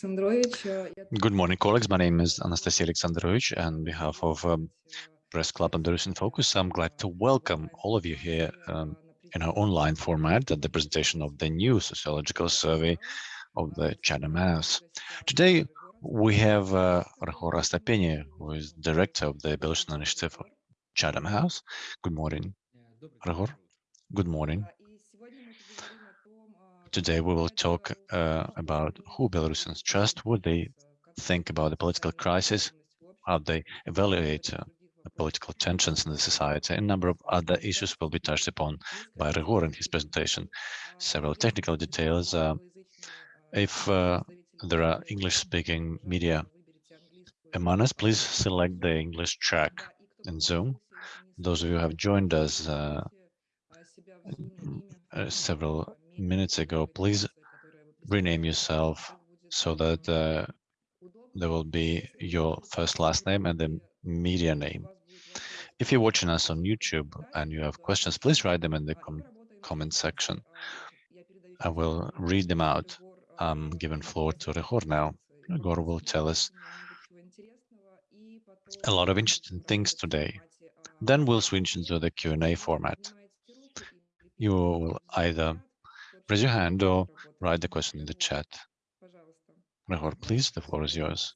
Good morning, colleagues. My name is Anastasia Alexandrovich, and on behalf of um, Press Club and Belarusian Focus, I'm glad to welcome all of you here um, in our online format at the presentation of the new sociological survey of the Chatham House. Today, we have uh, Ryhor Astapenia, who is director of the Belarusian initiative of Chatham House. Good morning, Ryhor. Good morning. Today we will talk uh, about who Belarusians trust, what they think about the political crisis, how they evaluate uh, the political tensions in the society. A number of other issues will be touched upon by Ryhor in his presentation. Several technical details. Uh, if uh, there are English-speaking media among us, please select the English track in Zoom. Those of you who have joined us uh, uh, several minutes ago, please rename yourself so that uh, there will be your first last name and the media name. If you're watching us on YouTube and you have questions, please write them in the com comment section. I will read them out. I'm giving floor to Ryhor now. Ryhor will tell us a lot of interesting things today. Then we'll switch into the Q&A format. You will either raise your hand or write the question in the chat. Ryhor, please, the floor is yours.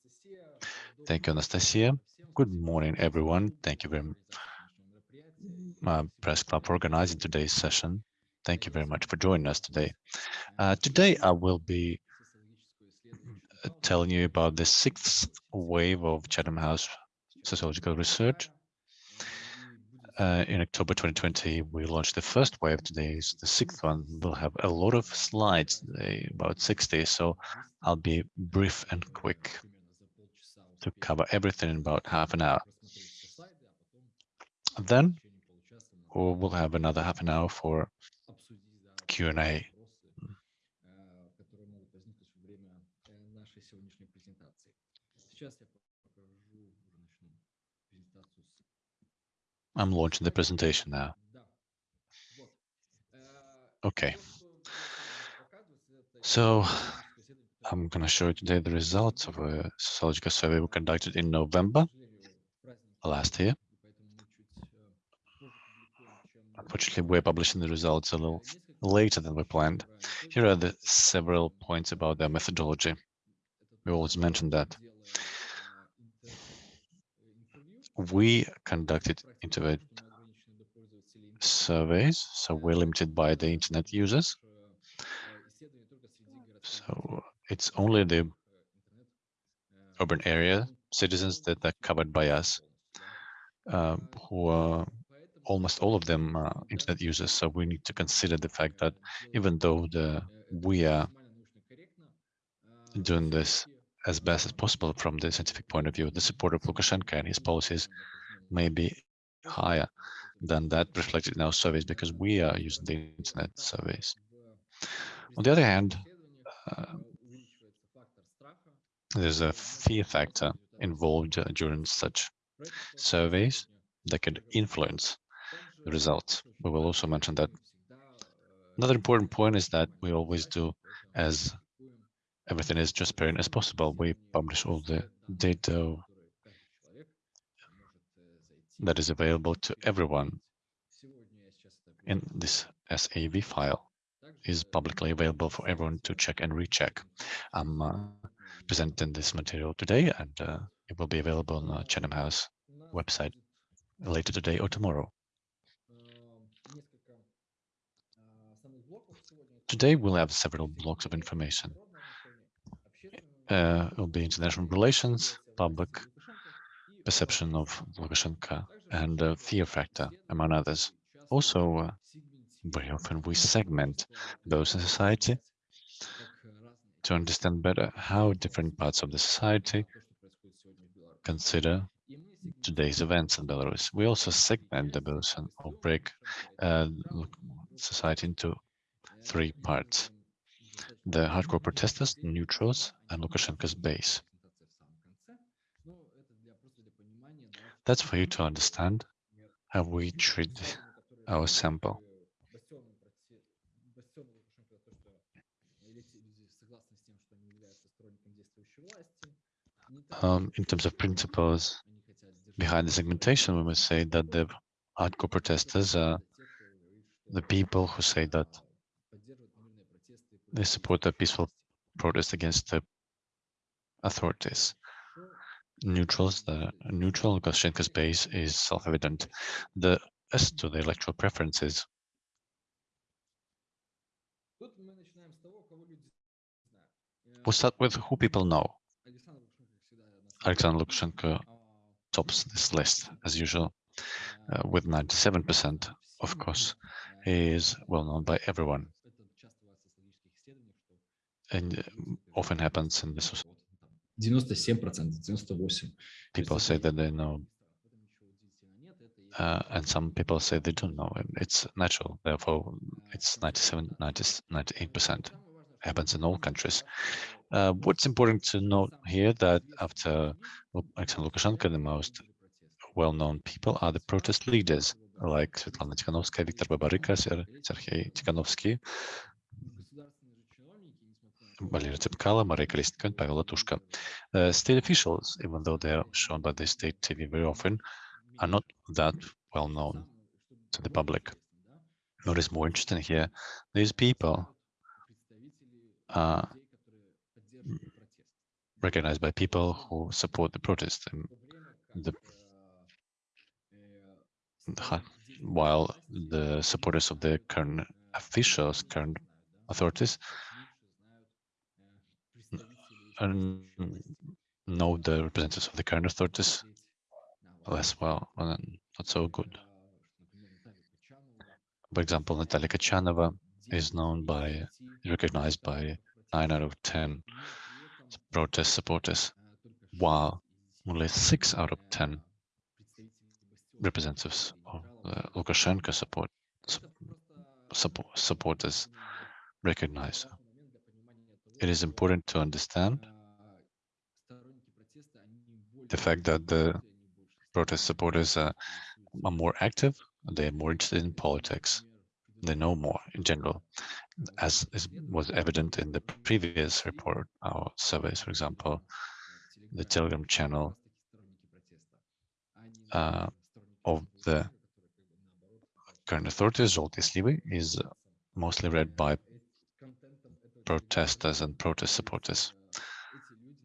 Thank you, Anastasia. Good morning, everyone. Thank you very much, Press Club, for organizing today's session. Thank you very much for joining us today. Uh, today, I will be uh, telling you about the sixth wave of Chatham House sociological research uh, in October 2020, we launched the first wave. Today is the sixth one. We'll have a lot of slides, about 60, so I'll be brief and quick to cover everything in about half an hour. Then we'll have another half an hour for Q&A. I'm launching the presentation now. Okay. So I'm going to show you today the results of a sociological survey we conducted in November last year. Unfortunately, we're publishing the results a little later than we planned. Here are the several points about their methodology. We always mention that we conducted internet surveys, so we're limited by the internet users. So it's only the urban area citizens that are covered by us, uh, who are almost all of them uh, internet users. So we need to consider the fact that even though the we are doing this as best as possible from the scientific point of view. The support of Lukashenko and his policies may be higher than that reflected in our surveys because we are using the internet surveys. On the other hand, uh, there's a fear factor involved during such surveys that could influence the results. We will also mention that. Another important point is that we always do as everything is transparent as possible. We publish all the data that is available to everyone in this SAV file is publicly available for everyone to check and recheck. I'm uh, presenting this material today and uh, it will be available on the Chatham House website later today or tomorrow. Today we'll have several blocks of information uh, will be international relations, public perception of Lukashenko, and uh, fear factor, among others. Also, uh, very often we segment those in society to understand better how different parts of the society consider today's events in Belarus. We also segment the Belarusian or break uh, society into three parts the hardcore protesters, neutrals, and Lukashenko's base. That's for you to understand how we treat our sample. Um, in terms of principles behind the segmentation, we must say that the hardcore protesters are the people who say that they support the peaceful protest against the authorities. Neutrals, the neutral Lukashenko's base is self-evident. The as to the electoral preferences, we start with who people know. Alexander Lukashenko tops this list as usual, uh, with 97%, of course. He is well known by everyone. And uh, often happens in this. 97%, 98%. People say that they know, uh, and some people say they don't know. It's natural, therefore it's 97, 90, 98% happens in all countries. Uh, what's important to note here that after Alexander Lukashenko, the most well-known people are the protest leaders like Svetlana Tikhanovskaya, Viktor Babaryka, Sergei Tikhanovsky, Valery Tsepkalo, Maria Kolesnikova, and Pavel Latushka. Uh, state officials, even though they are shown by the state TV very often, are not that well known to the public. What is more interesting here, these people are recognized by people who support the protest. And the, while the supporters of the current officials, current authorities, know the representatives of the current authorities less well, and not so good. For example, Natalia Kachanova is known by, recognized by 9 out of 10 protest supporters, while only 6 out of 10 representatives of uh, Lukashenko support, support, supporters recognize. It is important to understand the fact that the protest supporters are, are more active, they're more interested in politics, they know more in general, as was evident in the previous report, our surveys, for example, the Telegram channel uh, of the current authorities, Zolty Slivi, is mostly read by protesters and protest supporters,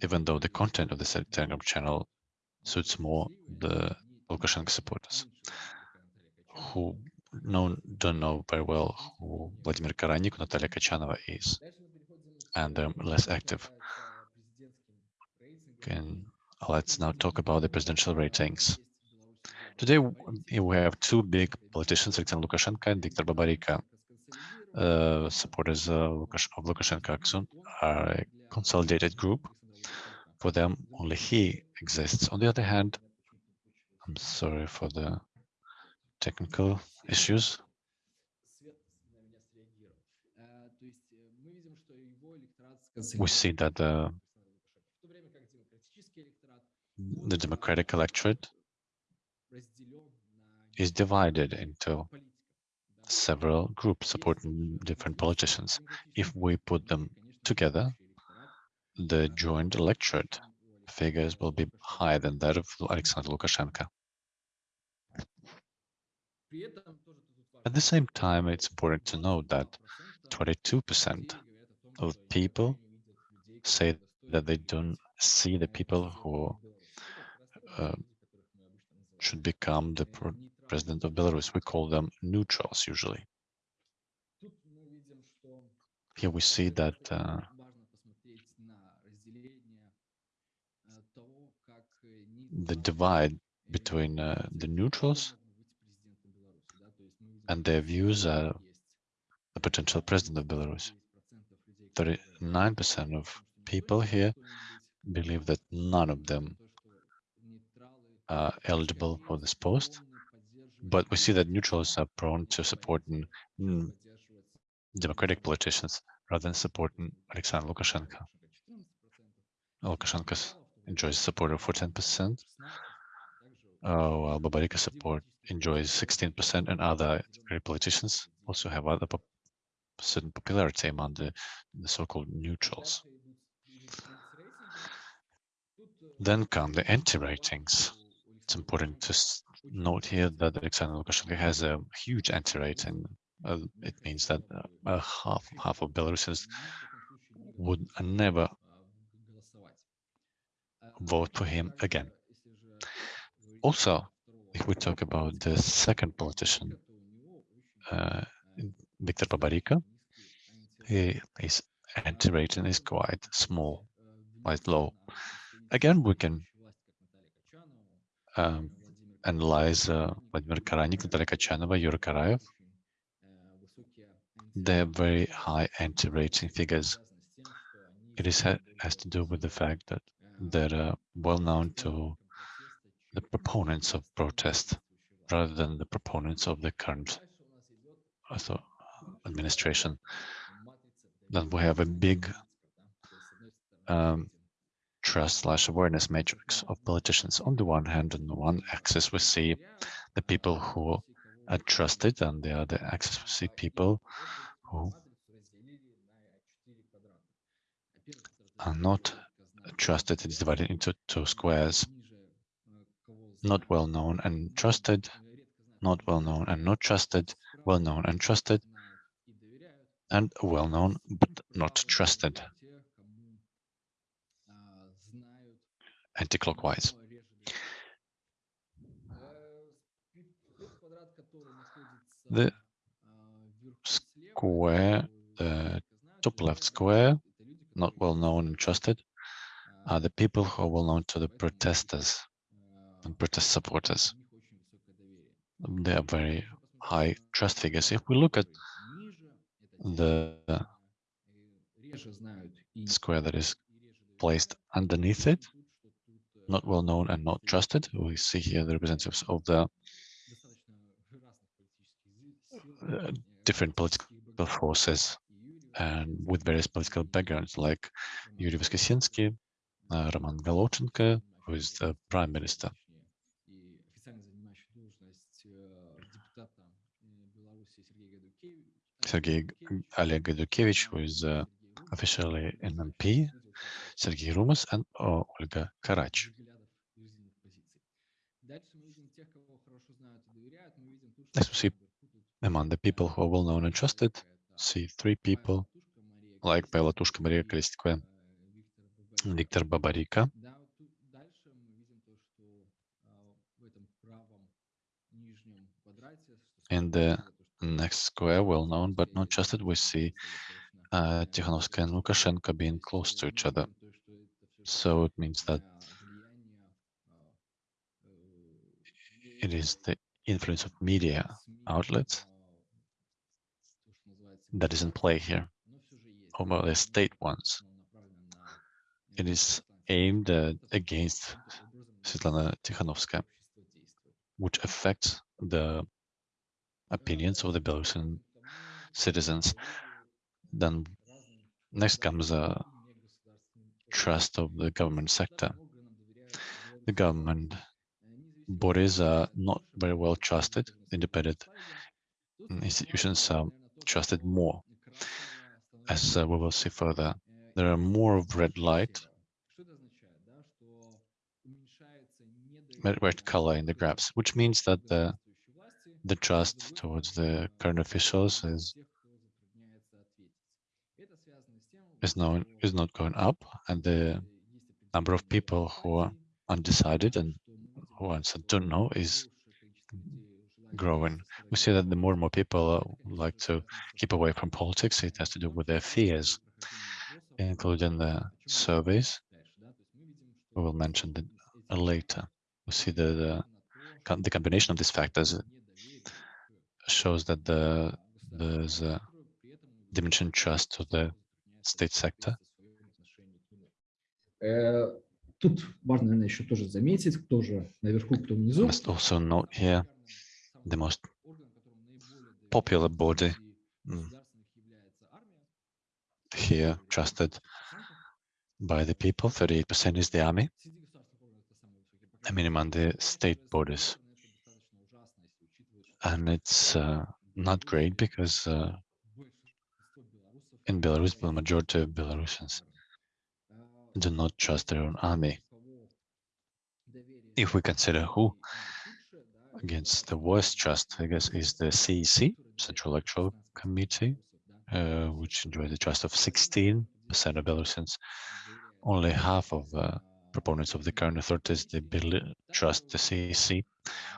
even though the content of the Telegram channel suits more the Lukashenko supporters, who know, don't know very well who Vladimir Karanik, Natalia Kachanova is, and they're less active. And let's now talk about the presidential ratings. Today, we have two big politicians, Alexander Lukashenko and Viktor Babaryka. Uh, supporters of Lukashenko are a consolidated group. For them, only he exists. On the other hand, I'm sorry for the technical issues. We see that the, the democratic electorate is divided into several groups supporting different politicians. If we put them together, the joint electorate figures will be higher than that of Alexander Lukashenko. At the same time, it's important to note that 22% of people say that they don't see the people who uh, should become the president of Belarus. We call them neutrals usually. Here we see that uh, the divide between uh, the neutrals and their views are the potential president of Belarus. 39% of people here believe that none of them are eligible for this post, but we see that neutrals are prone to supporting mm, democratic politicians rather than supporting Alexander Lukashenko. Lukashenko enjoys support of 14%, uh, while Babaryka support enjoys 16%, and other politicians also have other certain popularity among the, the so-called neutrals. Then come the anti-ratings. It's important to note here that Alexander Lukashenko has a huge anti-rating. Uh, it means that uh, half half of Belarusians would never vote for him again. Also, if we talk about the second politician, uh, Viktor Babaryka, his anti-rating is quite small, quite low. Again, we can um, analyze uh, Vladimir Karanik, Natalia Kachanova, Yuri Karayev. They have very high anti-rating figures. It is, has to do with the fact that they're uh, well known to the proponents of protest rather than the proponents of the current administration. Then we have a big um, trust slash awareness matrix of politicians. On the one hand, on the one axis, we see the people who are trusted, and the other axis, we see people who are not trusted. It's divided into two squares. Not well known and trusted, not well known and not trusted, well known and trusted, and well known but not trusted. Anti-clockwise. The square, the top left square, not well known and trusted, are the people who are well known to the protesters and protest supporters. They are very high trust figures. If we look at the square that is placed underneath it, not well known and not trusted, we see here the representatives of the uh, different political forces and with various political backgrounds like Yuri Voskresensky, uh, Roman Golovchenko, who is the prime minister. Sergei Oleg Gaidukevich, who is uh, officially an MP, Sergei Rumas, and Olga Karach. Next we see among the people who are well known and trusted, see three people. Like Pavel Latushka, Maria Kolesnikova, Viktor Babaryka. In the next square, well known but not trusted, we see uh, Tikhanovskaya and Lukashenko being close to each other. So it means that it is the influence of media outlets that is in play here, or the state ones. It is aimed uh, against Svetlana Tikhanovskaya, which affects the opinions of the Belarusian citizens. Then next comes a trust of the government sector. The government bodies are not very well trusted. Independent institutions are trusted more. As uh, we will see further, there are more of red light, red color in the graphs, which means that the the trust towards the current officials is is known is not going up, and the number of people who are undecided and who answer don't know is growing. We see that the more and more people uh, like to keep away from politics. It has to do with their fears, including the surveys. We will mention that later. We see that the, the combination of these factors shows that the there's a diminishing trust to the state sector. Тут важно, наверное, еще тоже заметить, кто же наверху, кто внизу. Must also note here the most popular body mm, here trusted by the people. 38% is the army. I mean, among the state bodies and it's uh, not great because uh, in Belarus, the majority of Belarusians do not trust their own army. If we consider who against the worst trust, I guess, is the CEC, Central Electoral Committee, uh, which enjoys the trust of 16% of Belarusians. Only half of uh, proponents of the current authorities they trust the CEC.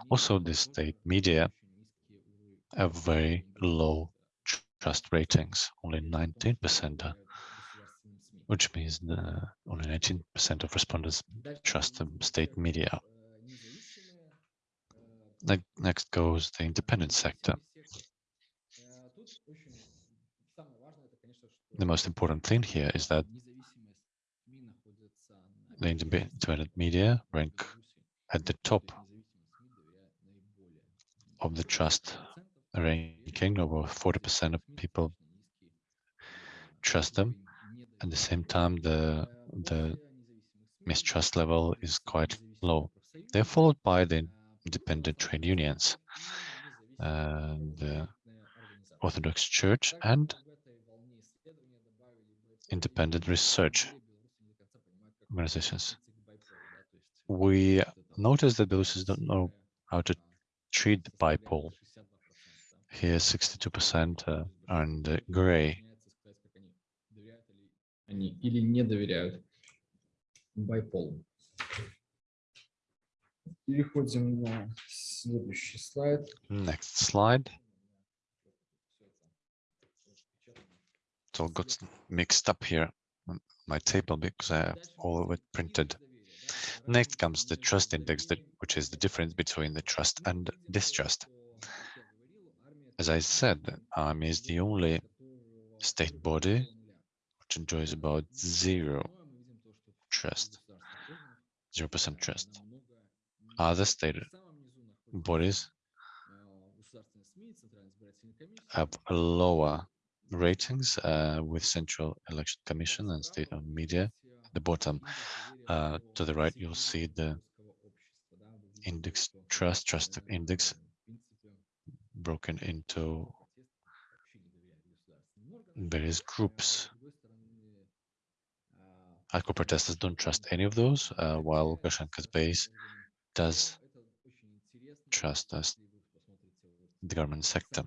Also, the state media have very low trust ratings, only 19%, uh, which means the, only 19% of respondents trust the state media. Next goes the independent sector. The most important thing here is that the independent media rank at the top of the trust ranking. Over 40% of people trust them. At the same time, the the mistrust level is quite low. They're followed by the independent trade unions, and the Orthodox Church, and independent research organizations. We notice that Belarusians don't know how to treat the BYPOL. Here, 62% uh, are in the gray. Они или не доверяют байполу. Переходим на следующий слайд. Next slide. It all got mixed up here on my table because I have all of it printed. Next comes the trust index, that, which is the difference between the trust and distrust. As I said, army is the only state body which enjoys about zero trust, 0% trust. Other state bodies have lower ratings uh, with Central Election Commission and State of media. At the bottom uh, to the right, you'll see the index trust, trust index broken into various groups. Hardcore protesters don't trust any of those, uh, while Lukashenko's base does trust us, the government sector.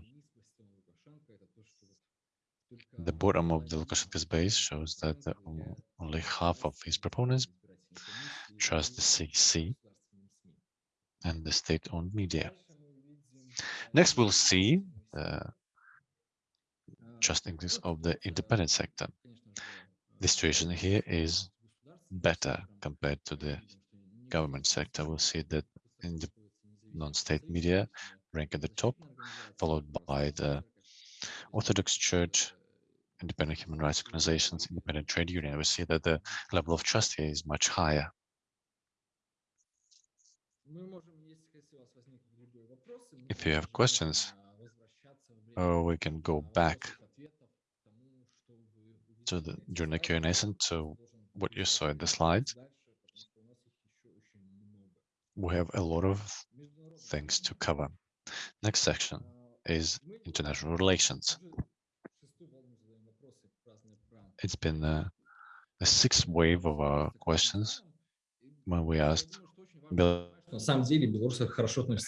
The bottom of the Lukashenko's base shows that only half of his proponents trust the CC and the state-owned media. Next, we'll see uh, the trust index of the independent sector. The situation here is better compared to the government sector. We'll see that in the non-state media rank at the top, followed by the Orthodox Church, independent human rights organizations, independent trade union, we see that the level of trust here is much higher. If you have questions, or we can go back to the during the Q&A and to what you saw in the slides. We have a lot of things to cover. Next section is international relations. It's been a, a sixth wave of our questions when we asked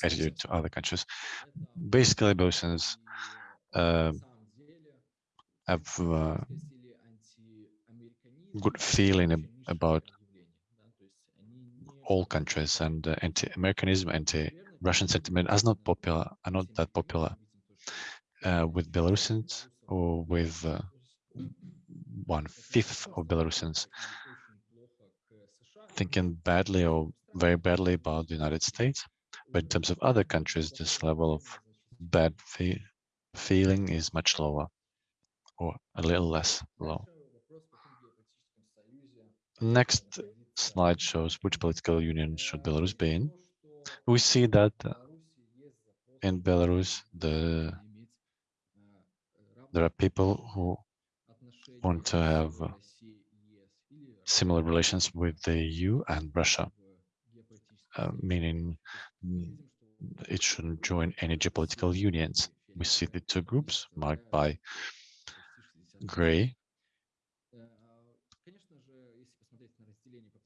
attitude to other countries. Basically, Belarusians uh, have uh, good feeling about all countries and uh, anti-Americanism, anti-Russian sentiment is not popular, are not that popular uh, with Belarusians or with uh, one fifth of Belarusians thinking badly or very badly about the United States. But in terms of other countries, this level of bad fe feeling is much lower or a little less low. Next slide shows which political union should Belarus be in. We see that in Belarus, the, there are people who want to have similar relations with the EU and Russia, uh, meaning it shouldn't join any geopolitical unions. We see the two groups marked by gray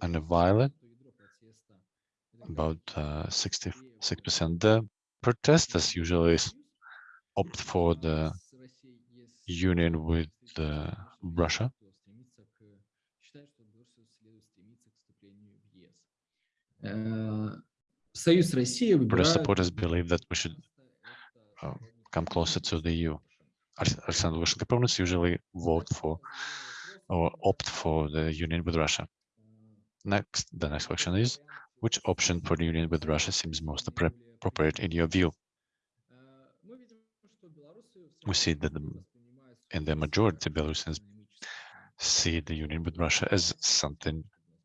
and violet. about uh, 66%. The protesters usually opt for the union with uh, Russia. British supporters believe that we should uh, come closer to the EU. Alexander Lukashenko proponents usually vote for or opt for the union with Russia. Next, the next question is, which option for the union with Russia seems most appropriate in your view? We see that the, in the majority Belarusians see the union with Russia as something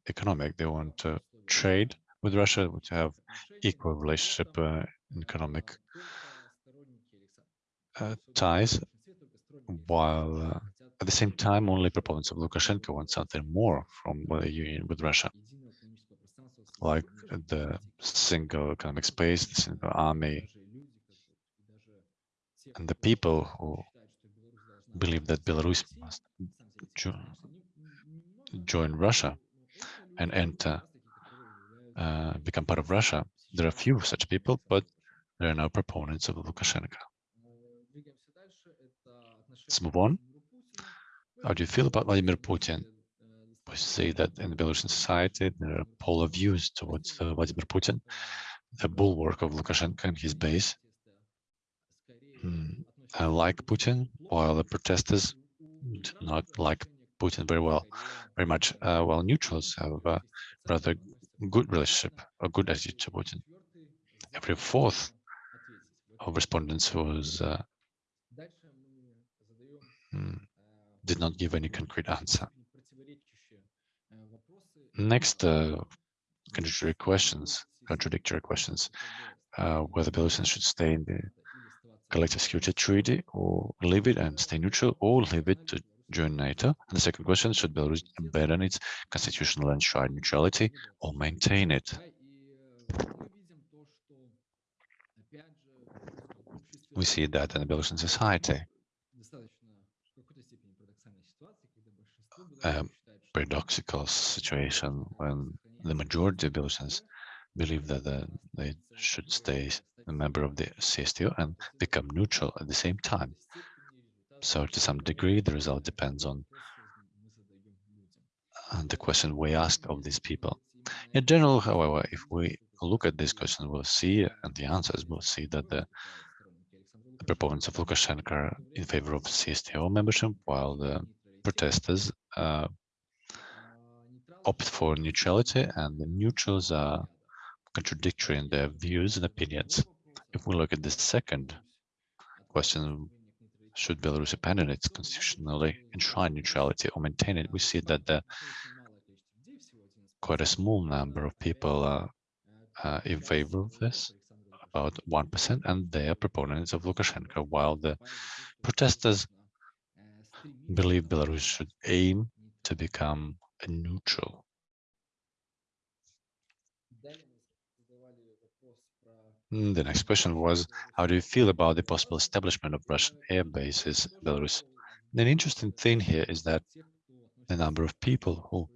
economic. They want to trade with Russia, to have equal relationship uh, economic uh, ties, while uh, at the same time, only proponents of Lukashenko want something more from the union with Russia, like the single economic space, the single army, and the people who believe that Belarus must jo- join Russia and enter, uh, become part of Russia. There are few such people, but there are no proponents of Lukashenko. Let's move on. How do you feel about Vladimir Putin? We see that in the Belarusian society, there are polar views towards uh, Vladimir Putin, the bulwark of Lukashenko and his base. Mm, I like Putin, while the protesters do not like Putin very well, very much. Uh, while neutrals have a rather good relationship, a good attitude to Putin. Every fourth of respondents was uh, mm, did not give any concrete answer. Next, uh, contradictory questions, contradictory questions, uh, whether Belarusians should stay in the collective security treaty or leave it and stay neutral or leave it to join NATO. And the second question, should Belarus abandon its constitutional enshrined neutrality or maintain it? We see that in the Belarusian society. a paradoxical situation when the majority of Belarusians believe that uh, they should stay a member of the CSTO and become neutral at the same time. So to some degree, the result depends on the question we ask of these people. In general, however, if we look at this question, we'll see, and the answers, we'll see that the, the proponents of Lukashenko are in favor of CSTO membership, while the protesters uh, opt for neutrality, and the neutrals are contradictory in their views and opinions. If we look at the second question, should Belarus abandon its constitutionally enshrined neutrality or maintain it, we see that the quite a small number of people are uh, in favor of this, about 1%, and they are proponents of Lukashenko, while the protesters believe Belarus should aim to become a neutral. Mm, The next question was, how do you feel about the possible establishment of Russian air bases in Belarus? An interesting thing here is that the number of people who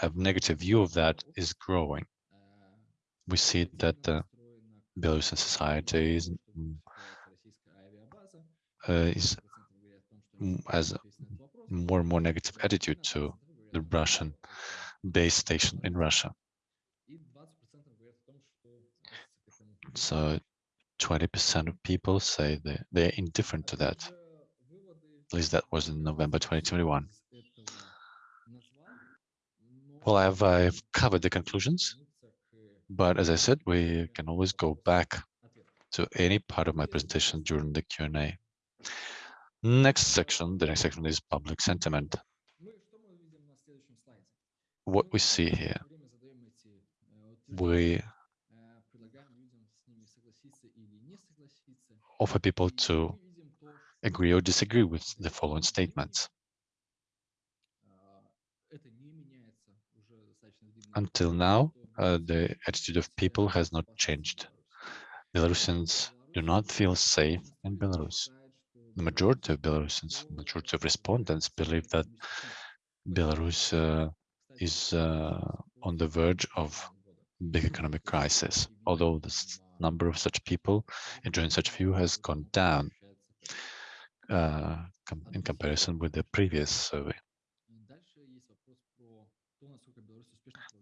have negative view of that is growing. We see that the Belarusian society is, mm, uh, is mm, has more and more negative attitude to the Russian base station in Russia. So 20% of people say they, they're indifferent to that. At least that was in November 2021. Well, I've, I've covered the conclusions, but as I said, we can always go back to any part of my presentation during the Q&A. Next section, the next section is public sentiment. What we see here, we offer people to agree or disagree with the following statements. Until now, uh, the attitude of people has not changed. Belarusians do not feel safe in Belarus. The majority of Belarusians, majority of respondents believe that Belarus uh, is uh, on the verge of big economic crisis, although the number of such people enjoying such view has gone down uh, com in comparison with the previous survey.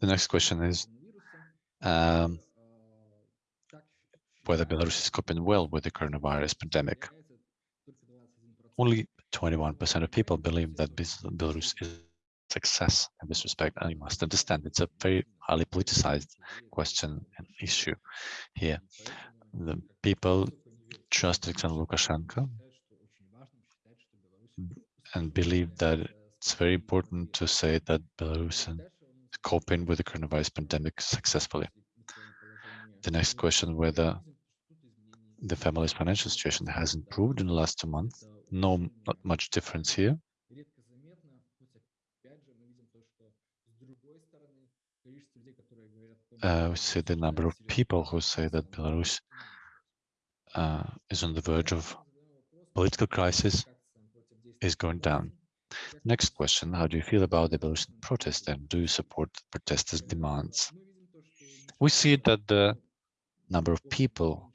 The next question is um, whether Belarus is coping well with the coronavirus pandemic. Only 21% of people believe that Belarus is success in this respect, and you must understand it's a very highly politicized question and issue here. The people trust Alexander Lukashenko and believe that it's very important to say that Belarus is coping with the coronavirus pandemic successfully. The next question, whether the family's financial situation has improved in the last two months. No, not much difference here. Uh, we see the number of people who say that Belarus uh, is on the verge of political crisis is going down. Next question, how do you feel about the Belarusian protest and do you support protesters' demands? We see that the number of people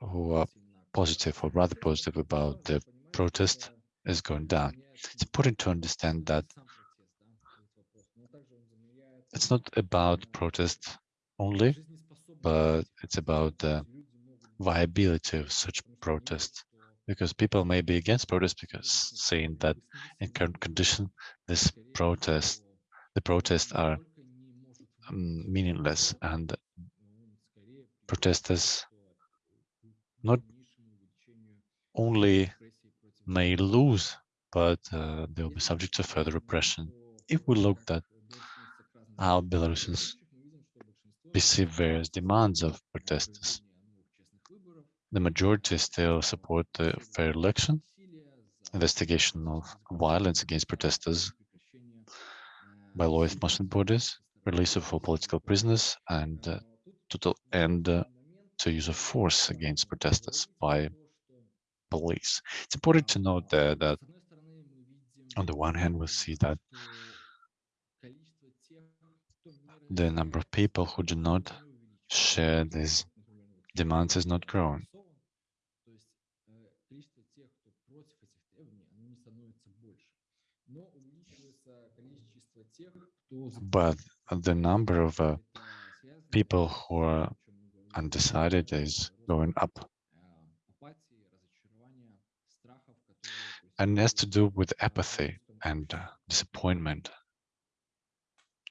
who are positive or rather positive about the protest is going down. It's important to understand that it's not about protest only, but it's about the viability of such protests because people may be against protest because saying that in current condition this protest the protests are um, meaningless and protesters not only may lose, but uh, they will be subject to further repression. If we look at how Belarusians perceive various demands of protesters, the majority still support the fair election, investigation of violence against protesters by law enforcement bodies, release of all political prisoners, and uh, total end uh, to use of force against protesters by police. It's important to note that on the one hand, we see that the number of people who do not share these demands is not growing. But the number of uh, people who are undecided is going up. And it has to do with apathy and uh, disappointment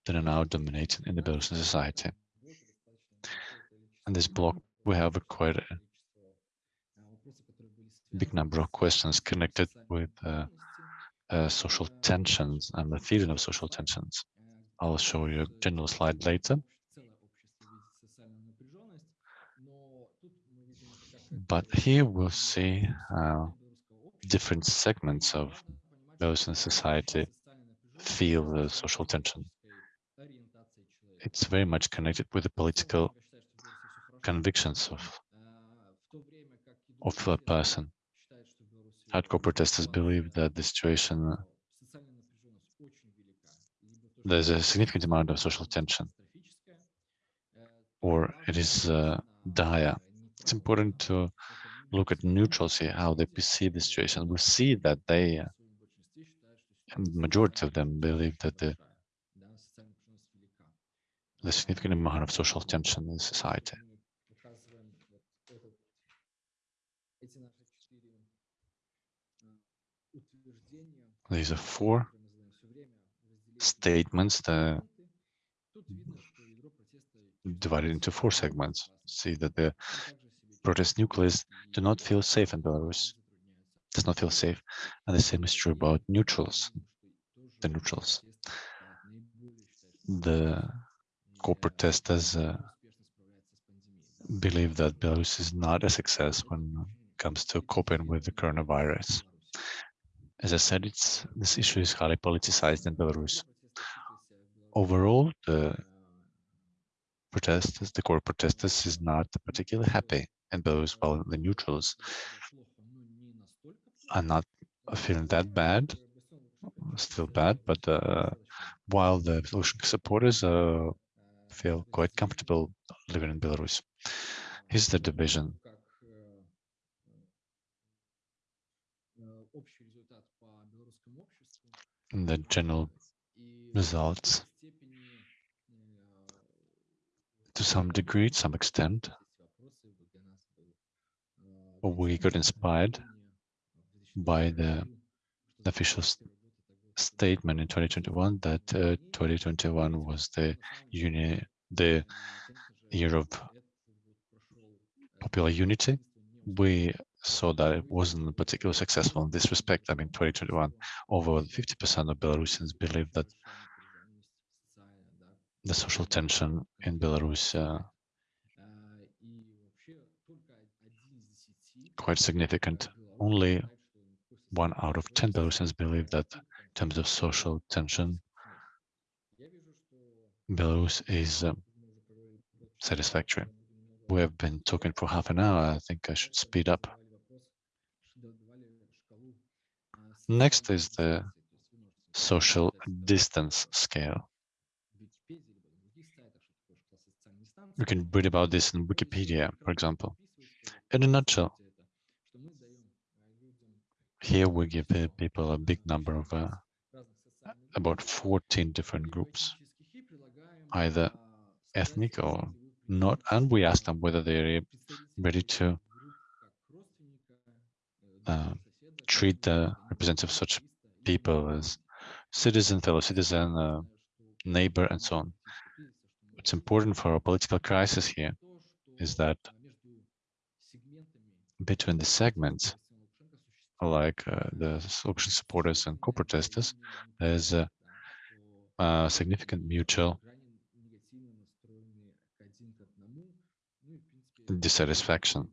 that are now dominating in the Belarusian society. In this block, we have a quite a big number of questions connected with uh, uh, social tensions and the feeling of social tensions. I'll show you a general slide later. But here we'll see uh, different segments of those in society feel the social tension. It's very much connected with the political convictions of of a person. Hardcore protesters believe that the situation there's a significant amount of social tension, or it is uh, dire it's important to look at neutrals here, how they perceive the situation. We see that they, uh, majority of them believe that the, the significant amount of social tension in society. These are four statements that divided into four segments. See that the protest nucleus do not feel safe in Belarus, does not feel safe. And the same is true about neutrals, the neutrals. The co-protesters uh, believe that Belarus is not a success when it comes to coping with the coronavirus. As I said, it's this issue is highly politicized in Belarus. Overall, the protesters, the core protesters, is not particularly happy and those, well, the neutrals are not feeling that bad. still bad, but uh, while the Lukashenko supporters uh, feel quite comfortable living in Belarus. Here's the division. And the general results. To some degree, to some extent, we got inspired by the officials statement in 2021 that uh, 2021 was the uni the year of popular unity. We saw that it wasn't particularly successful in this respect. I mean, 2021, over 50% of Belarusians believe that the social tension in Belarus uh, quite significant. Only one out of 10 Belarusians believe that terms of social tension, Belarus is uh, satisfactory. We have been talking for half an hour. I think I should speed up. Next is the social distance scale. You can read about this in Wikipedia, for example. In a nutshell, here we give people a big number of uh, about 14 different groups, either ethnic or not, and we ask them whether they're ready to uh, treat the representative of such people as citizen, fellow citizen, uh, neighbor, and so on. What's important for our political crisis here is that between the segments, like uh, the Lukashenko supporters and co-protesters, there's a, a significant mutual dissatisfaction.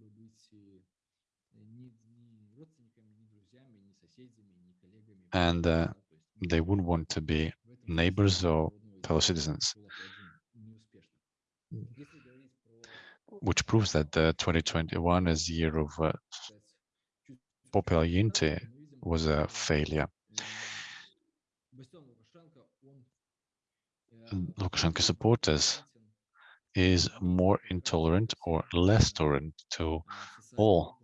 And uh, they wouldn't want to be neighbors or fellow citizens, which proves that uh, 2021 is the year of popular unity was a failure. Lukashenko supporters is more intolerant or less tolerant to all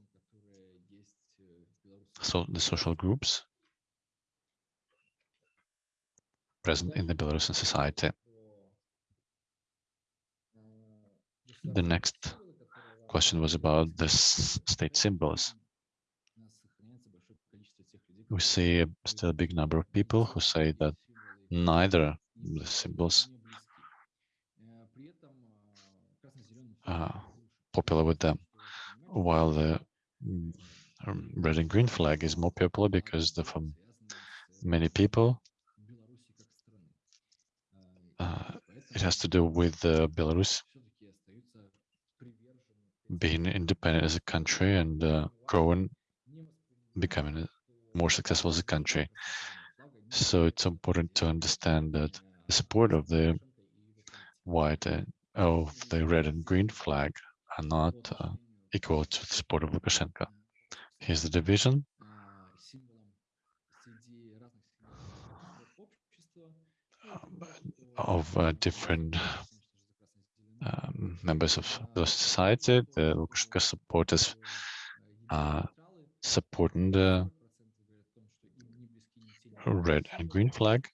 so the social groups present in the Belarusian society. The next question was about the state symbols. We see still a big number of people who say that neither the symbols are popular with them, while the um, red and green flag is more popular because the, for many people uh, it has to do with uh, Belarus being independent as a country and uh, growing, becoming more successful as a country. So it's important to understand that the support of the white and of the red and green flag are not uh, equal to the support of Lukashenko. Here's the division. of uh, different um, members of the society. The Lukashenko supporters are supporting the red and green flag.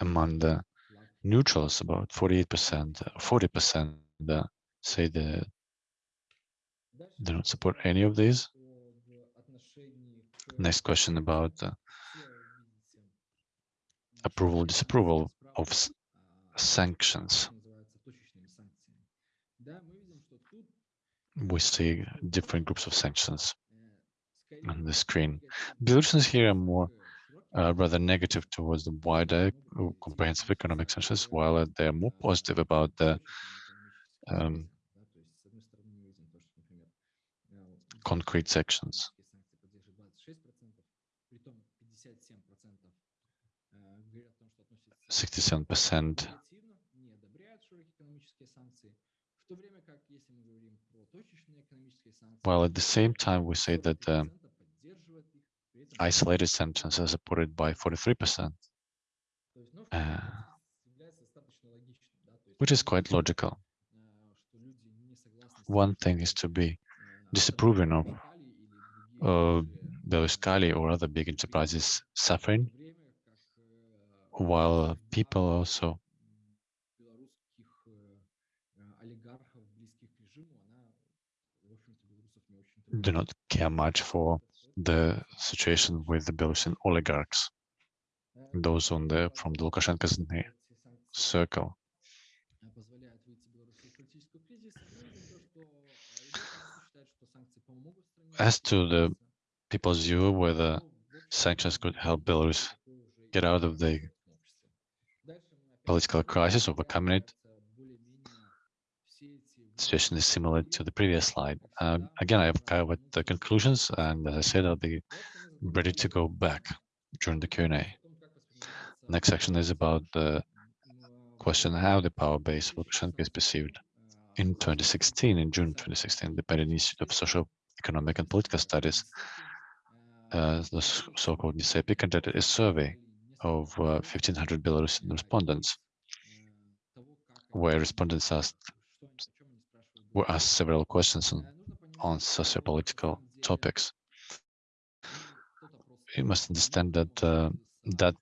Among the neutrals, about 48%, uh, 40% uh, say they don't support any of these. Next question about uh, approval, disapproval of sanctions. We see different groups of sanctions on the screen. Belarusians here are more uh, rather negative towards the wider uh, comprehensive economic sanctions, while they are more positive about the um, concrete sections. 67% While at the same time, we say that isolated sentences are supported by 43%, uh, which is quite logical. One thing is to be disapproving of uh, Belaruskali or other big enterprises suffering, while people also do not care much for the situation with the Belarusian oligarchs, those on the from the Lukashenko's circle. As to the people's view whether sanctions could help Belarus get out of the political crisis, overcome it, situation is similar to the previous slide. Um, again, I've covered the conclusions, and as I said, I'll be ready to go back during the Q&A. Next section is about the question how the power base of Lukashenko is perceived. In 2016, in June 2016, the Berlin Institute of Social, Economic and Political Studies, uh, the so-called NISEPI, conducted a survey of uh, 1,500 Belarusian respondents, where respondents asked were asked several questions on, on socio-political topics. You must understand that uh, that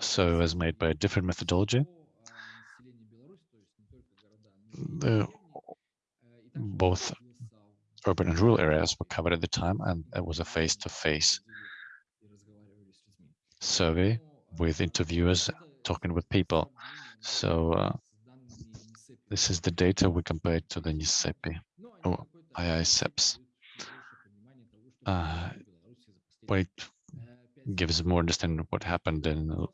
survey was made by a different methodology. The, both urban and rural areas were covered at the time, and it was a face-to-face survey with interviewers talking with people. So uh, this is the data we compared to the NISEPI or IISEPS. Uh, but it gives more understanding of what happened in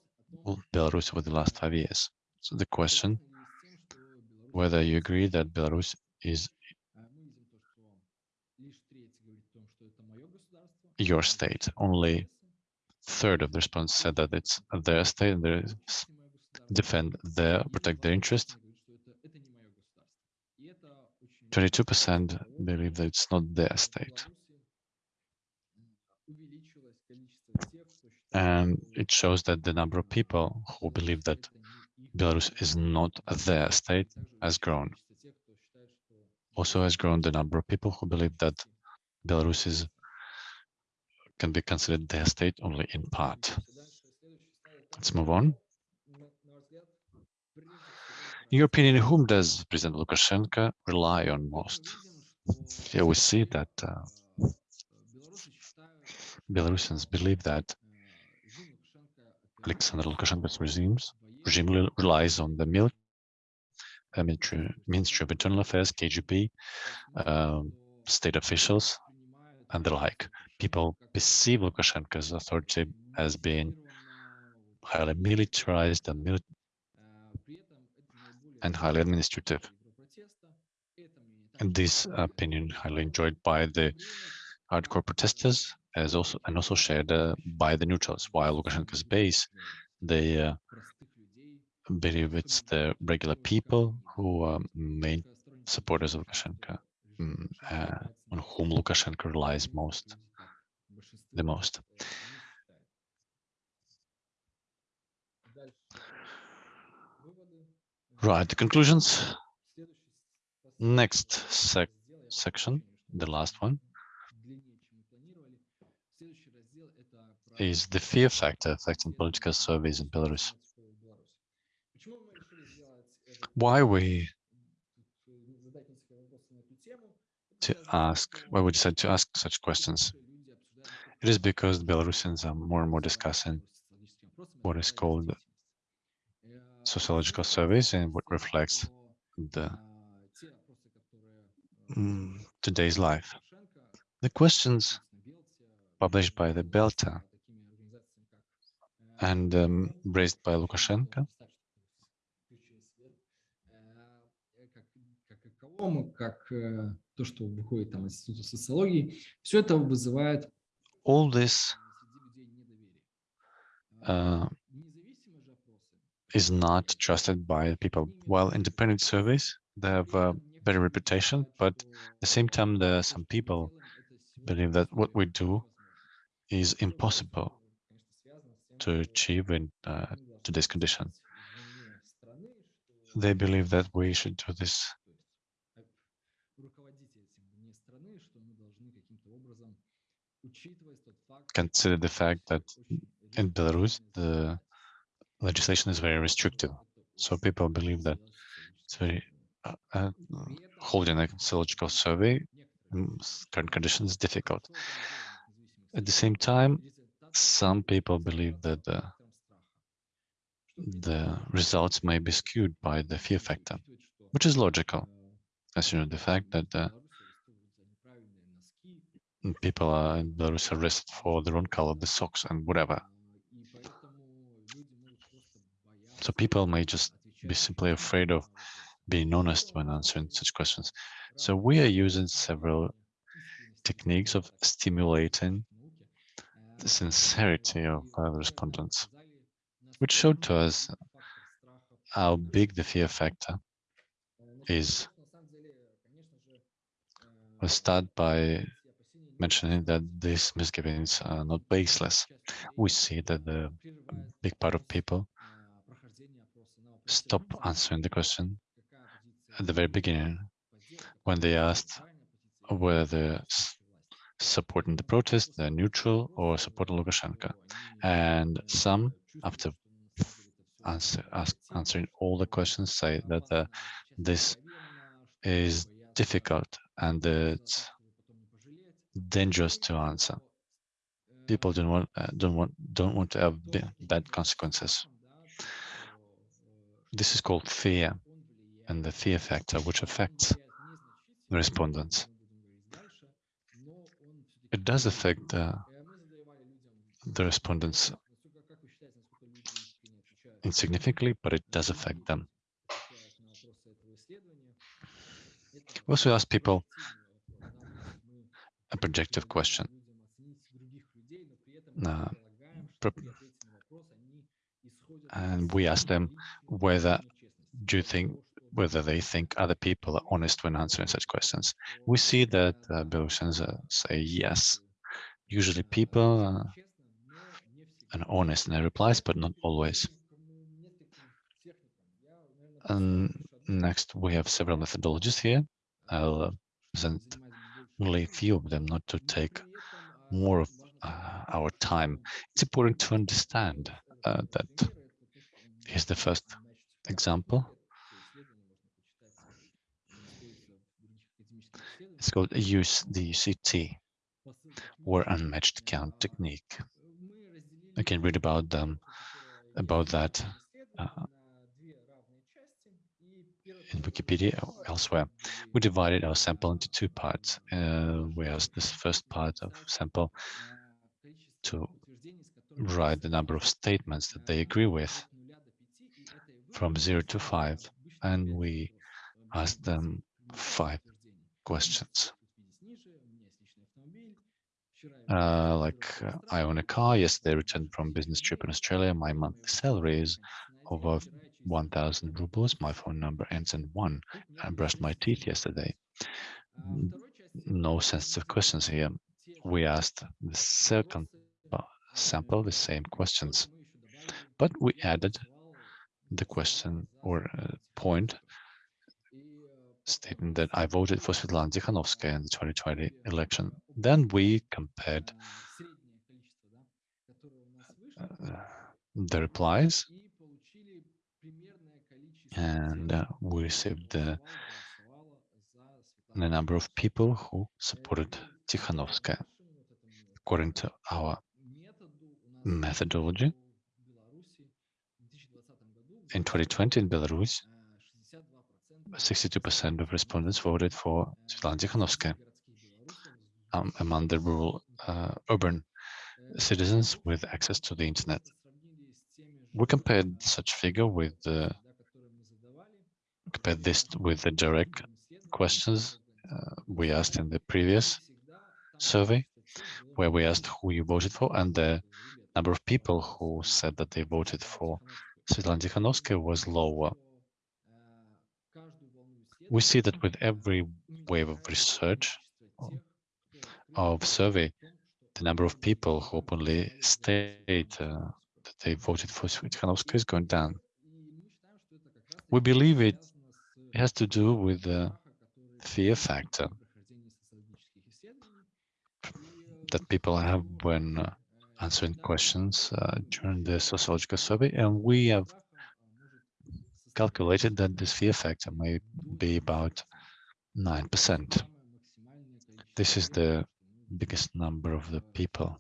Belarus over the last five years. So the question, whether you agree that Belarus is your state. Only third of the response said that it's their state and they defend their, protect their interest. 22% believe that it's not their state. And it shows that the number of people who believe that Belarus is not their state has grown. Also has grown the number of people who believe that Belarus is can be considered their state only in part. Let's move on. In your opinion, whom does President Lukashenko rely on most? Here we see that uh, Belarusians believe that Alexander Lukashenko's regimes, regime relies on the mil- uh, military, Ministry of Internal Affairs, KGB, um, state officials, and the like. People perceive Lukashenko's authority as being highly militarized and, mili- and highly administrative. And this opinion highly enjoyed by the hardcore protesters as also and also shared uh, by the neutrals, while Lukashenko's base, they uh, believe it's the regular people who are main supporters of Lukashenko, mm, uh, on whom Lukashenko relies most, the most. Right, the conclusions. Next sec section, the last one, is the fear factor affecting political surveys in Belarus. Why we to ask, why we decided to ask such questions? It is because Belarusians are more and more discussing what is called sociological surveys and what reflects the mm, today's life. The questions published by the Belta and um, raised by Lukashenko как как э, то, что выходит там из Института социологии, все это вызывает all this среди людей недоверие. uh, Независимые же опросы, is not trusted by people. While independent surveys, they have a better reputation, but at the same time, there are some people believe that what we do is impossible to achieve in uh, today's condition. They believe that we should do this consider the fact that in Belarus, the legislation is very restrictive. So people believe that it's very uh, uh, holding a sociological survey in current conditions is difficult. At the same time, some people believe that the, the results may be skewed by the fear factor, which is logical, considering the fact that the people are in Belarus arrested for the wrong color of the socks and whatever. So people may just be simply afraid of being honest when answering such questions. So we are using several techniques of stimulating the sincerity of respondents, which showed to us how big the fear factor is. We'll start by mentioning that these misgivings are not baseless. We see that the big part of people stop answering the question at the very beginning when they asked whether supporting the protest, they're neutral or supporting Lukashenko. And some, after answer, ask, answering all the questions, say that uh, this is difficult and it's dangerous to answer. People don't want uh, don't want don't want to have bad consequences. This is called fear and the fear factor, which affects the respondents. It does affect uh, the respondents insignificantly, but it does affect them. We also ask people a projective question. Uh, and we ask them whether do you think whether they think other people are honest when answering such questions. We see that uh, Belarusians uh, say yes. Usually people uh, are honest in their replies, but not always. And next, we have several methodologies here. I'll uh, present only a few of them, not to take more of uh, our time. It's important to understand uh, that here's the first example. It's called use the CT or unmatched count technique. I can read about them, about that uh, in Wikipedia or elsewhere. We divided our sample into two parts. Uh, asked this first part of sample to write the number of statements that they agree with from zero to five, and we ask them five questions. Uh, like uh, I own a car. Yesterday, returned from business trip in Australia. My monthly salary is over 1,000 rubles. My phone number ends in one. I brushed my teeth yesterday. No sensitive questions here. We asked the second sample the same questions, but we added the question or uh, point stating that I voted for Svetlana Tikhanovskaya in the 2020 election. Then we compared uh, the replies and uh, we received the, the number of people who supported Tikhanovskaya. According to our methodology, in 2020 in Belarus, 62% of respondents voted for Svetlana Tikhanovskaya um, among the rural uh, urban citizens with access to the internet. We compared such figure with the compare this with the direct questions uh, we asked in the previous survey, where we asked who you voted for, and the number of people who said that they voted for Svetlana Tikhanovskaya was lower. We see that with every wave of research, of survey, the number of people who openly state uh, that they voted for Tikhanovskaya is going down. We believe it has to do with the fear factor that people have when uh, answering questions uh, during the sociological survey, and we have calculated that this fear factor may be about 9%. This is the biggest number of the people.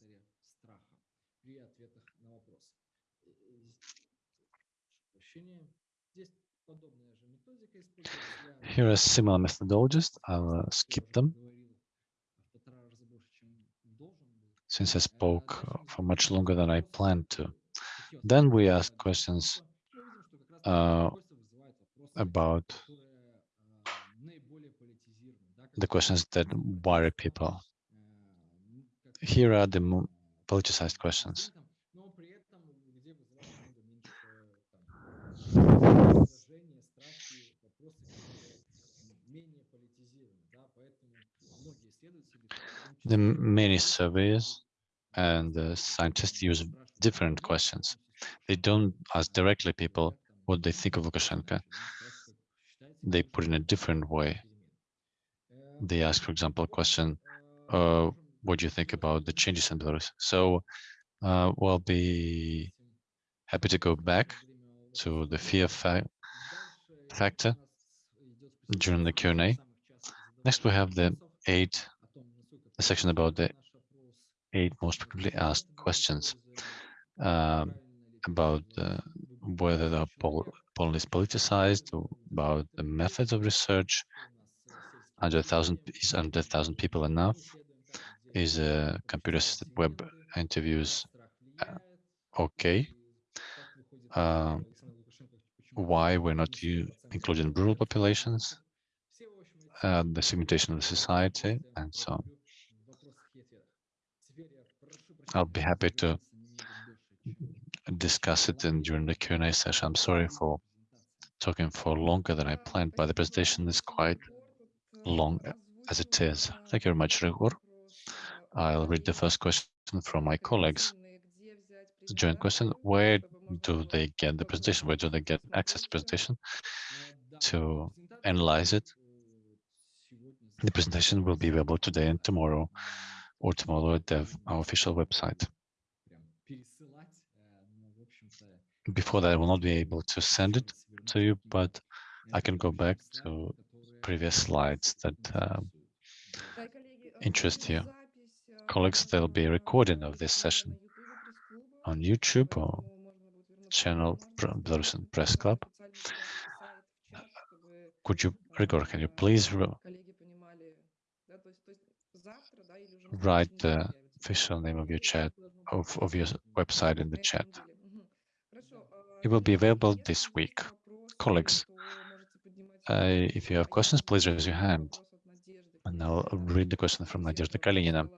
Here are similar methodologies. I'll skip them since I spoke uh, for much longer than I planned to. Then we ask questions uh, about the questions that worry people. Here are the politicized questions. The many surveys and the scientists use different questions. They don't ask directly people what they think of Lukashenko. They put in a different way. They ask, for example, a question, uh, what do you think about the changes in Belarus? So uh, we'll be happy to go back to the fear fa factor during the Q&A. Next, we have the eight, section about the eight most frequently asked questions um, about uh, whether the poll, poll is politicized, about the methods of research, under a thousand is under a thousand people enough? Is a computer-assisted web interviews uh, okay? Uh, why we're not including rural populations? Uh, the segmentation of the society, and so on. I'll be happy to discuss it in, during the Q&A session. I'm sorry for talking for longer than I planned, but the presentation is quite long as it is. Thank you very much, Ryhor. I'll read the first question from my colleagues. The joint question, where do they get the presentation? Where do they get access to the presentation to analyze it? The presentation will be available today and tomorrow or tomorrow at the, our official website. Before that, I will not be able to send it to you, but I can go back to previous slides that uh, interest you. Colleagues, there'll be a recording of this session on YouTube or channel Belarusian Press Club. Could you, Ryhor, can you please write the official name of your chat, of, of your website in the chat. It will be available this week. Colleagues, uh, if you have questions, please raise your hand. And I'll read the question from Nadezhda Kalinina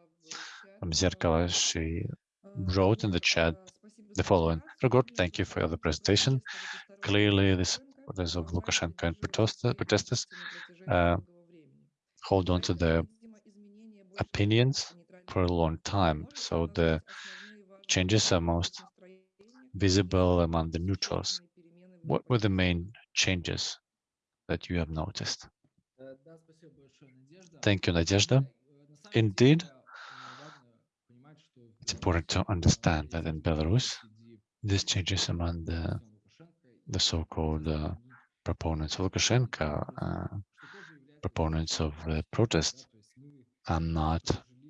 from Zerkalo. She wrote in the chat the following. Ryhor, thank you for the presentation. Clearly, the supporters of Lukashenko and protesters uh, hold on to their opinions for a long time. So the changes are most visible among the neutrals. What were the main changes that you have noticed? Thank you, Nadezhda. Indeed, it's important to understand that in Belarus, these changes among the, the so-called uh, proponents of Lukashenko, uh, proponents of uh, protest, are not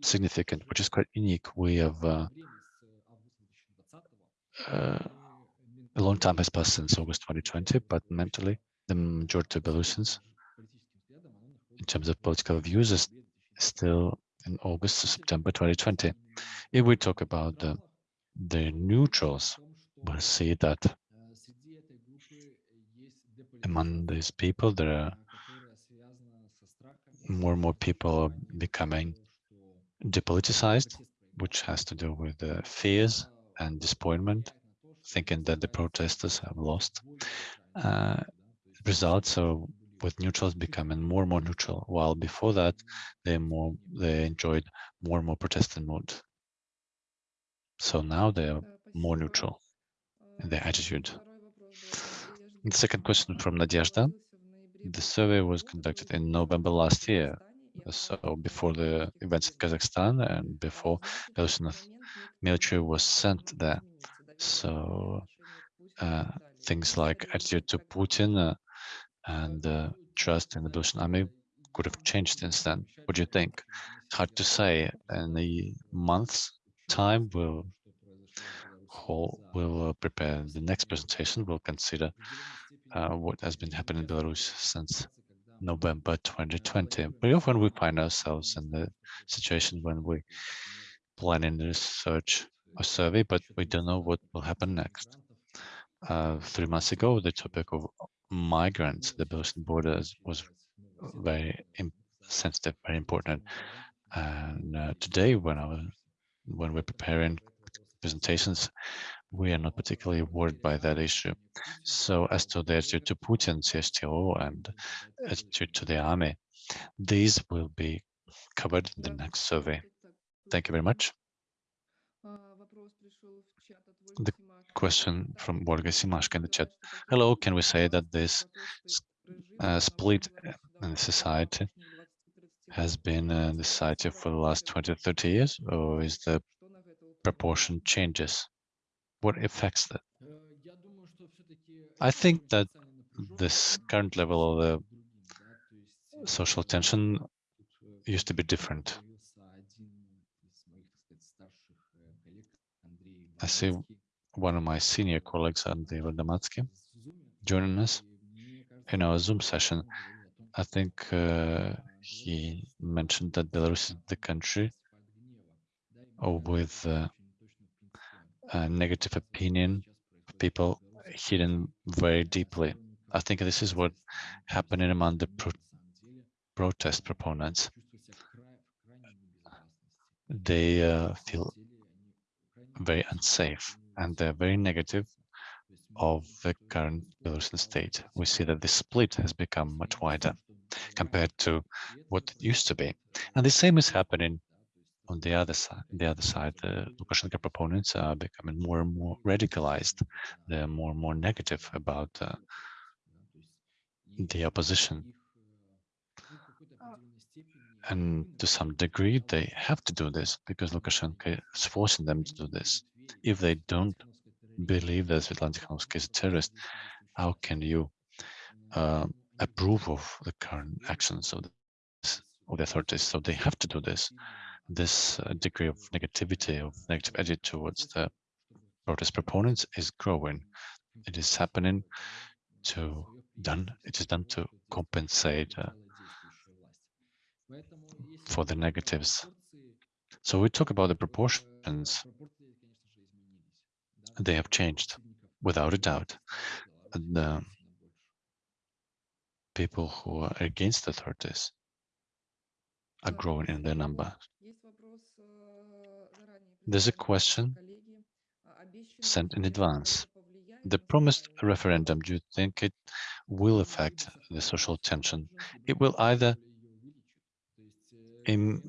significant, which is quite unique. We have uh, uh, a long time has passed since August 2020, but mentally, the majority of Belarusians, in terms of political views, is still in August to September 2020. If we talk about the, the neutrals, we'll see that among these people, there are more and more people are becoming depoliticized, which has to do with the fears and disappointment, thinking that the protesters have lost. Uh, results are with neutrals becoming more and more neutral, while before that they more they enjoyed more and more protesting mood. So now they are more neutral in their attitude. The second question from Nadezhda. The survey was conducted in November last year, so before the events in Kazakhstan and before Belarusian military was sent there. So uh, things like attitude to Putin uh, and uh, trust in the Belarusian army could have changed since then. What do you think? Hard to say. In a month's time, we'll we'll uh, prepare the next presentation. We'll consider uh, what has been happening in Belarus since November 2020. Very often we find ourselves in the situation when we plan planning research a survey, but we don't know what will happen next. Uh, three months ago, the topic of migrants, the Belarusian borders, was very sensitive, very important. And uh, today, when I was, when we're preparing presentations, we are not particularly worried by that issue. So as to the attitude to Putin, CSTO, and attitude to the army, these will be covered in the next survey. Thank you very much. The question from Olga Simashka in the chat. Hello, can we say that this uh, split in society has been in society for the last 20 30 years, or is the proportion changes? What affects that? I think that this current level of the social tension used to be different. I see one of my senior colleagues, Andrei Vardomatsky, joining us in our Zoom session. I think uh, he mentioned that Belarus is the country with uh, negative opinion of people hidden very deeply. I think this is what happening among the pro protest proponents. They uh, feel very unsafe and they're very negative of the current Belarusian state. We see that the split has become much wider compared to what it used to be. And the same is happening on the other side, the other side, the Lukashenko proponents are becoming more and more radicalized. They're more and more negative about uh, the opposition. And to some degree, they have to do this because Lukashenko is forcing them to do this. If they don't believe that Svetlana Tikhanovskaya is a terrorist, how can you uh, approve of the current actions of the, of the authorities? So they have to do this this uh, degree of negativity, of negative attitude towards the protest proponents is growing. It is happening to done. It is done to compensate uh, for the negatives. So we talk about the proportions. They have changed, without a doubt. The people who are against the authorities are growing in their number. There's a question sent in advance. The promised referendum, do you think it will affect the social tension? It will either in,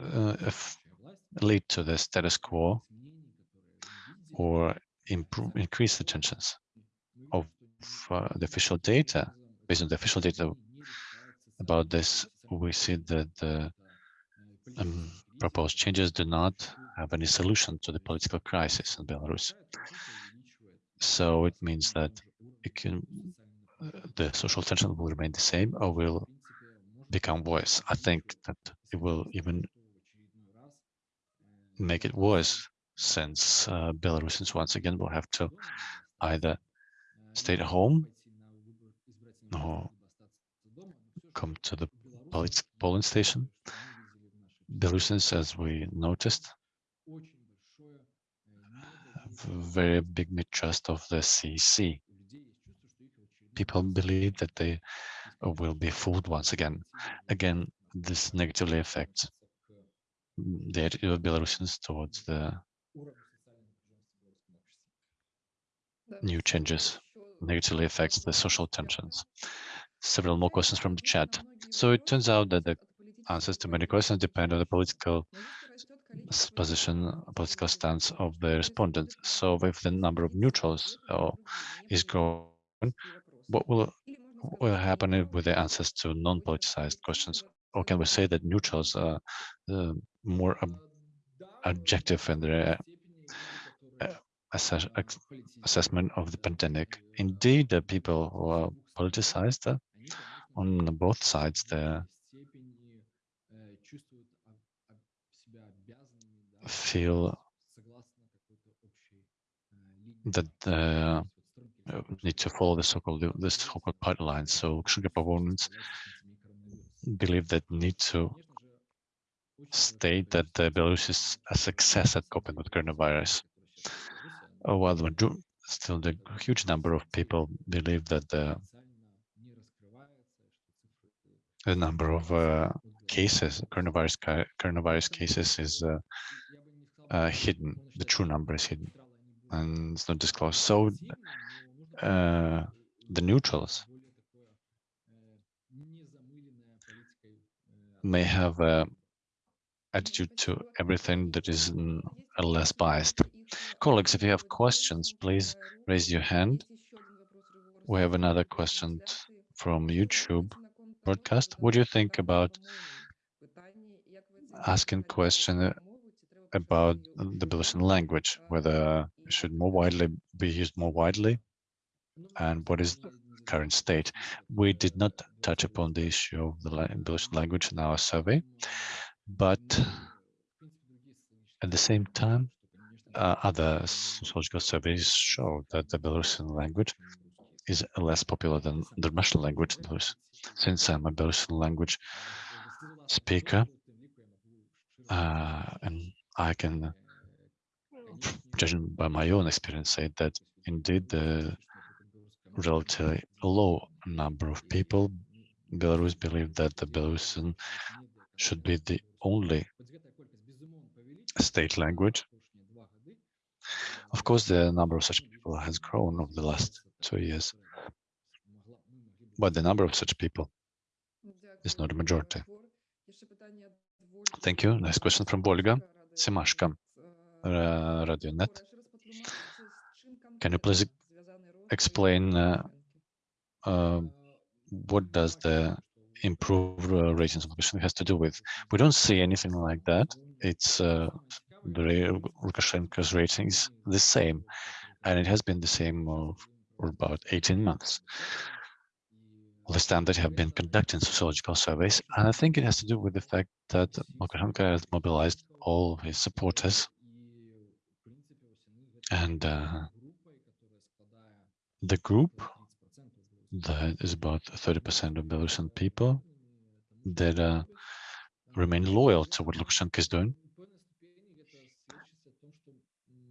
uh, lead to the status quo or improve, increase the tensions of uh, the official data. Based on the official data about this, we see that the um, proposed changes do not have any solution to the political crisis in Belarus. So it means that it can, uh, the social tension will remain the same or will become worse. I think that it will even make it worse since uh, Belarusians once again will have to either stay at home or come to the polling station Belarusians, as we noticed, very big mistrust of the CC. People believe that they will be fooled once again. Again, this negatively affects the attitude of Belarusians towards the new changes, negatively affects the social tensions. Several more questions from the chat. So it turns out that the answers to many questions depend on the political position, political stance of the respondent. So if the number of neutrals uh, is growing, what will will happen with the answers to non-politicized questions? Or can we say that neutrals are uh, more ob objective in their uh, assess assessment of the pandemic? Indeed, the people who are politicized uh, on both sides there feel that uh, need to follow the so-called this so-called pipeline. So Lukashenko opponents believe that need to state that the Belarus is a success at coping with coronavirus. While still the huge number of people believe that the, the number of uh, cases, coronavirus coronavirus cases, is uh, uh, hidden. The true number is hidden, and it's not disclosed. So uh, the neutrals may have a attitude to everything that is less biased. Colleagues, if you have questions, please raise your hand. We have another question from YouTube broadcast. What do you think about asking question about the Belarusian language, whether it should more widely be used more widely, and what is the current state? We did not touch upon the issue of the Belarusian language in our survey, but at the same time, uh, other sociological surveys show that the Belarusian language is less popular than the Russian language. Since I'm a Belarusian language speaker, uh, and I can, judging by my own experience, say that indeed the relatively low number of people Belarus believe that the Belarusian should be the only state language. Of course, the number of such people has grown over the last two years, but the number of such people is not a majority. Thank you. Next question from Volga Simashka, uh, RadioNet. Can you please explain uh, uh, what does the improved uh, ratings of Lukashenko has to do with? We don't see anything like that. It's uh, the Lukashenko's ratings the same, and it has been the same for about 18 months. Time that have been conducting sociological surveys, and I think it has to do with the fact that Lukashenko has mobilized all his supporters and uh, the group that is about 30% of Belarusian people that uh, remain loyal to what Lukashenko is doing.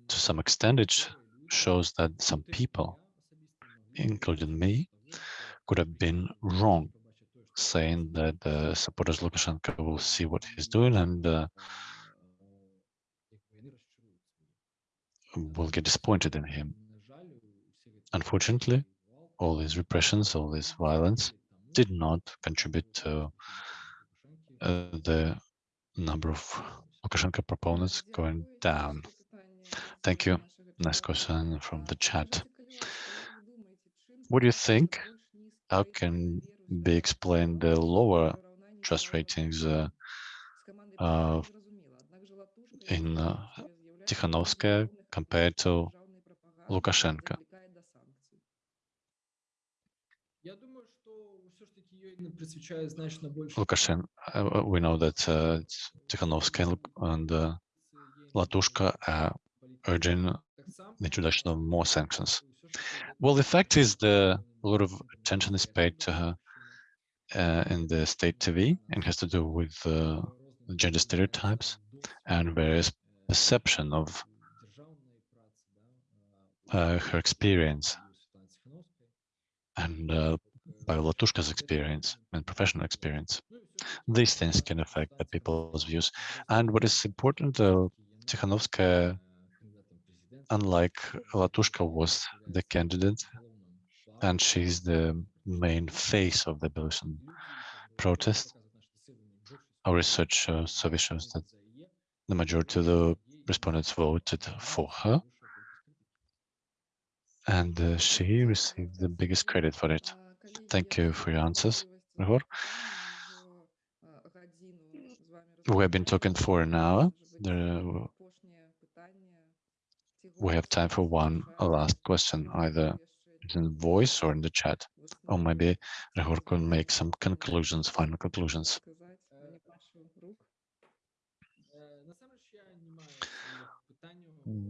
To some extent, it shows that some people, including me, could have been wrong, saying that the supporters Lukashenko will see what he's doing and uh, will get disappointed in him. Unfortunately, all these repressions, all this violence did not contribute to uh, the number of Lukashenko proponents going down. Thank you. Next question from the chat. What do you think? How can be explained the lower trust ratings uh, uh, in uh, Tikhanovskaya compared to Lukashenko? Lukashenko, uh, we know that uh, Tikhanovskaya and uh, Latushka are urging the introduction of more sanctions. Well, the fact is the a lot of attention is paid to her uh, in the state TV and has to do with uh, gender stereotypes and various perception of uh, her experience and uh, by Latushka's experience and professional experience. These things can affect the people's views. And what is important, uh, Tikhanovskaya, unlike Latushka, was the candidate, and she's the main face of the Belarusian protest. Our research uh, survey shows that the majority of the respondents voted for her, and uh, she received the biggest credit for it. Thank you for your answers, Ryhor. We have been talking for an hour. There, we have time for one last question, either in voice or in the chat. Or maybe Ryhor can make some conclusions, final conclusions.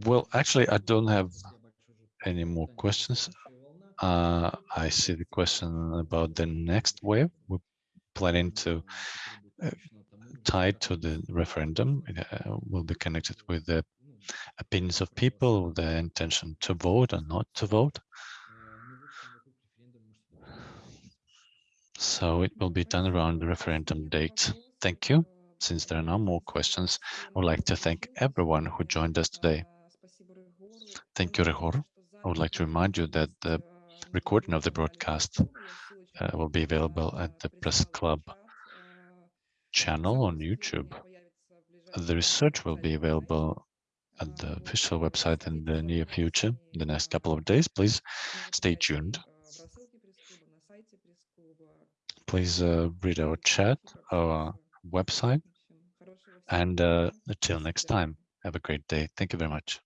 Well, actually, I don't have any more questions. Uh, I see the question about the next wave. We're planning to uh, tie to the referendum. It uh, will be connected with the opinions of people, the intention to vote or not to vote. So it will be done around the referendum date. Thank you. Since there are no more questions, I would like to thank everyone who joined us today. Thank you, Ryhor. I would like to remind you that the recording of the broadcast uh, will be available at the Press Club channel on YouTube. The research will be available at the official website in the near future, in the next couple of days. Please stay tuned. Please uh, read our chat, our website, and uh, until next time, have a great day. Thank you very much.